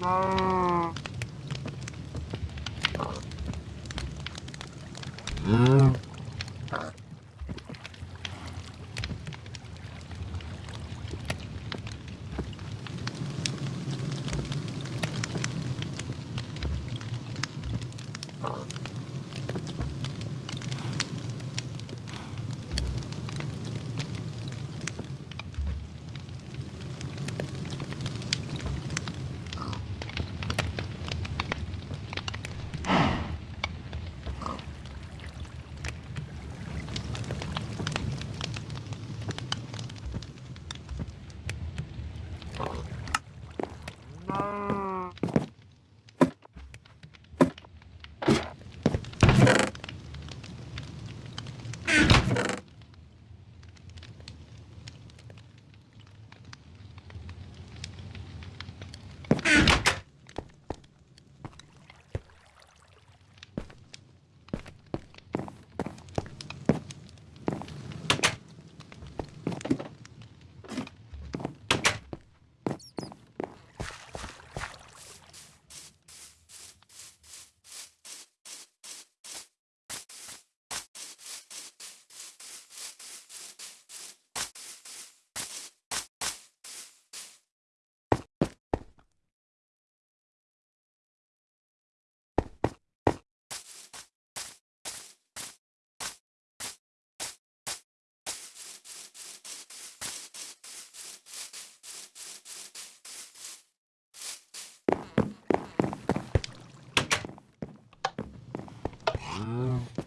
No. Wow.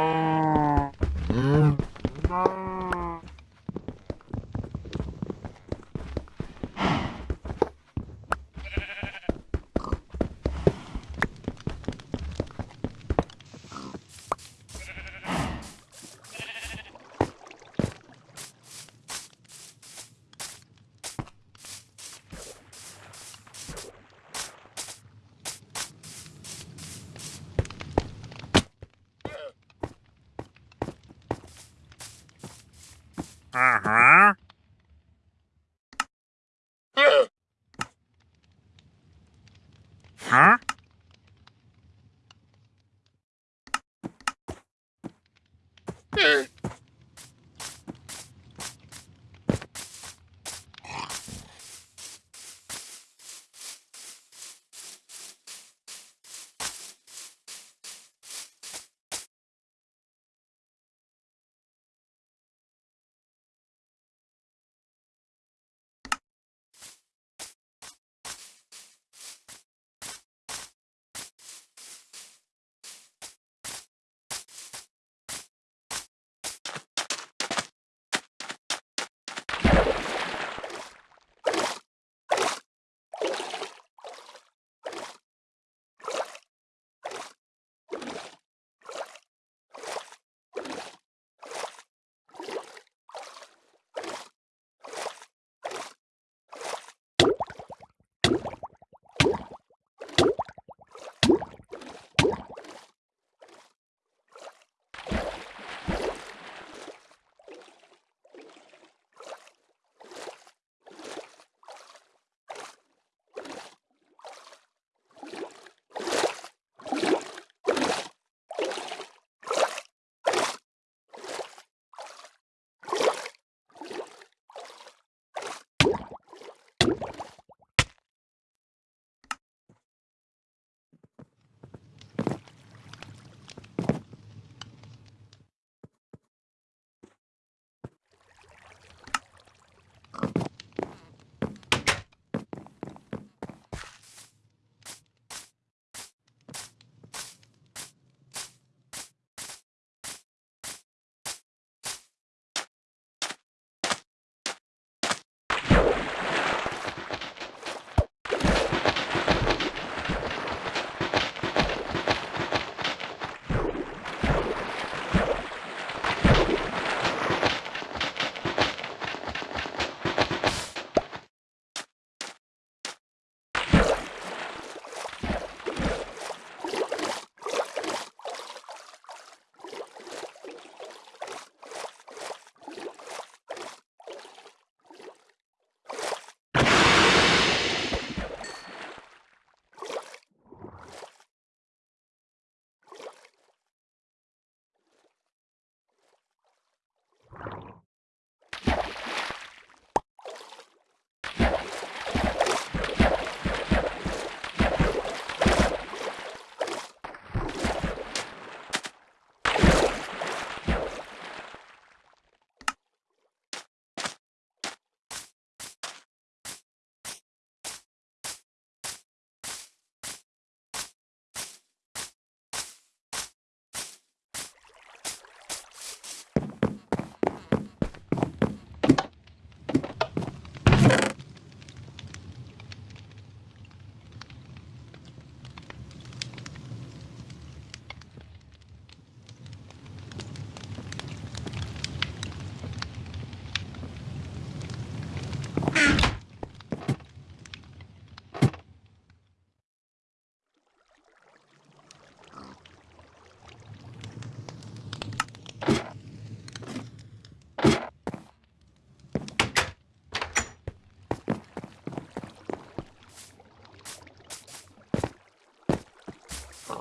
Bye. Uh-huh. Huh?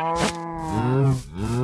Mm-hmm.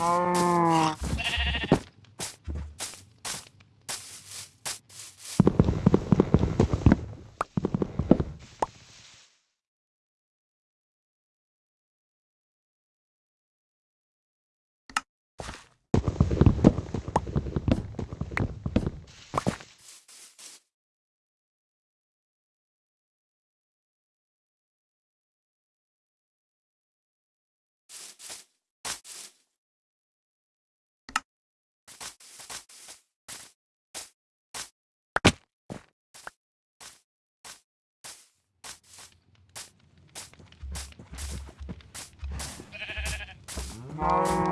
Música Thank you.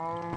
Oh.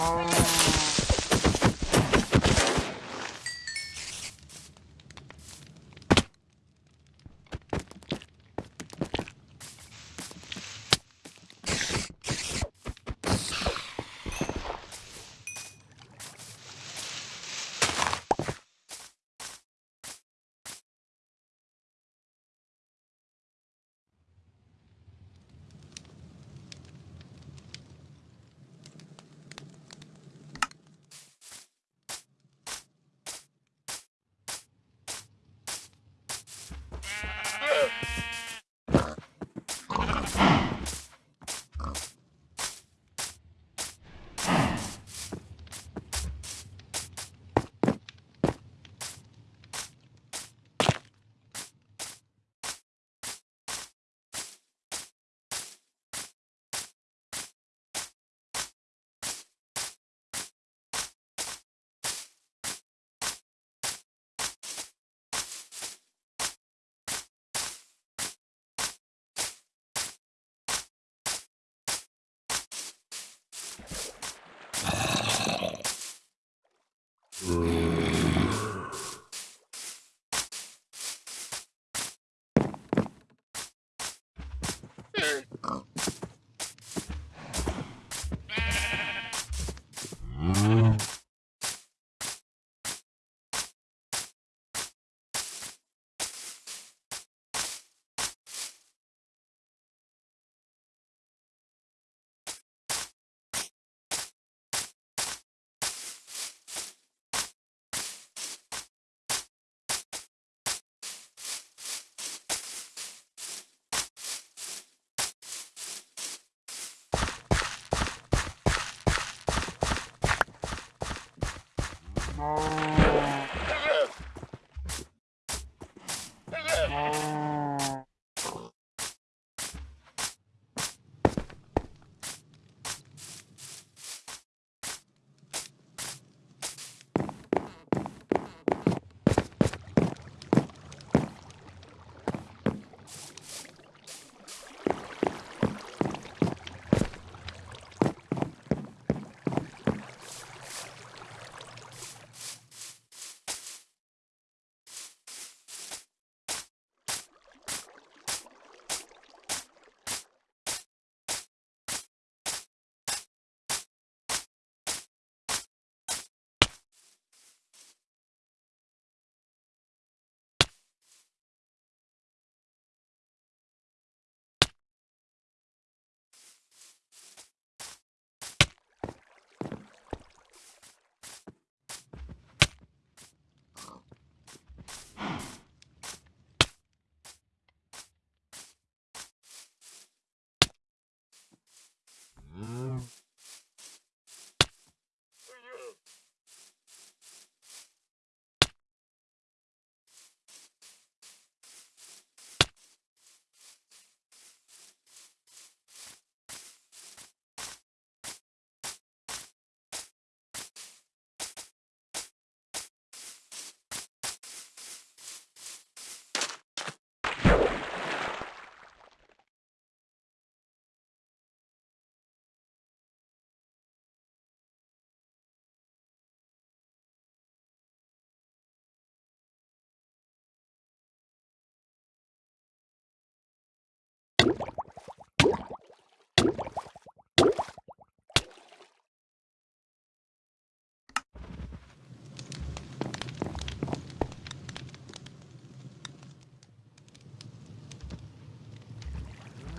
No.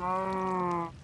No.